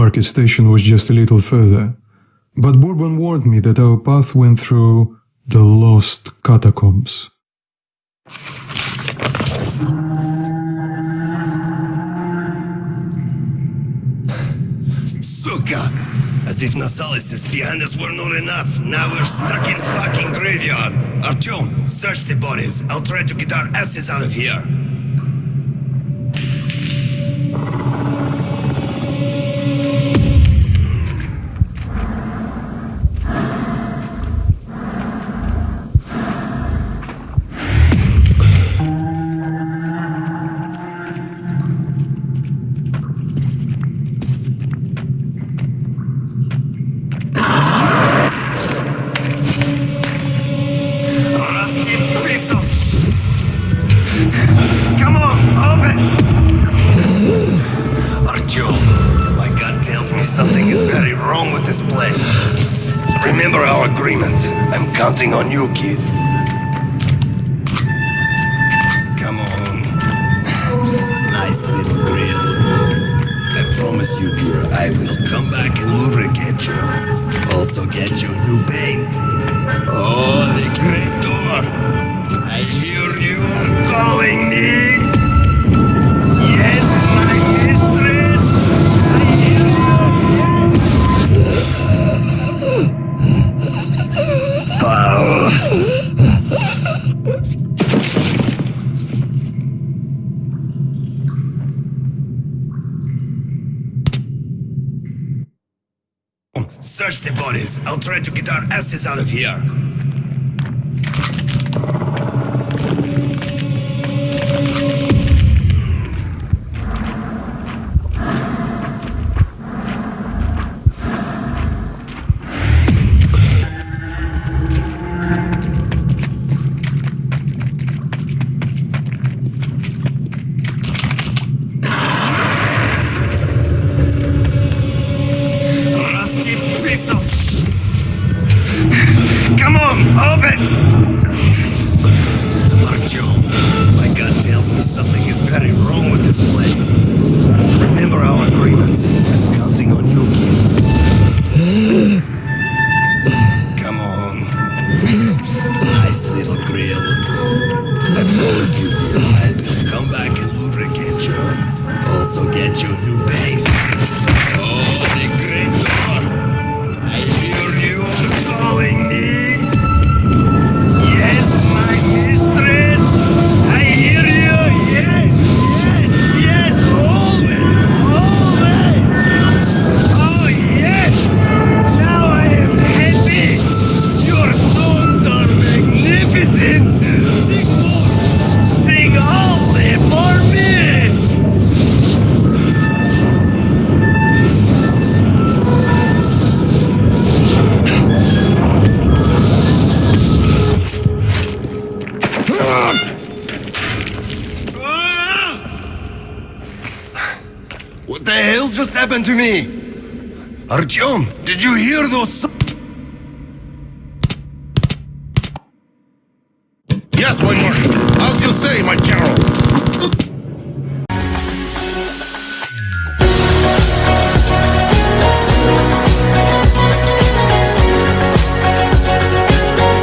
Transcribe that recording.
market station was just a little further, but Bourbon warned me that our path went through the lost catacombs. Suka! As if Nosalis behind us were not enough, now we're stuck in fucking graveyard. Artyom, search the bodies. I'll try to get our asses out of here. Something is very wrong with this place. Remember our agreement. I'm counting on you, kid. Come on. Nice little grill. I promise you, dear, I will come back and lubricate you. Also get you new paint. Oh, the great door! Search the bodies. I'll try to get our asses out of here. Piece of! Come on, open! Artyom, my gut tells me something is very wrong with this place. Remember our agreement. I'm counting on you, kid. What the hell just happened to me? Artyom, did you hear those? Yes, my marshal. As you say, my general.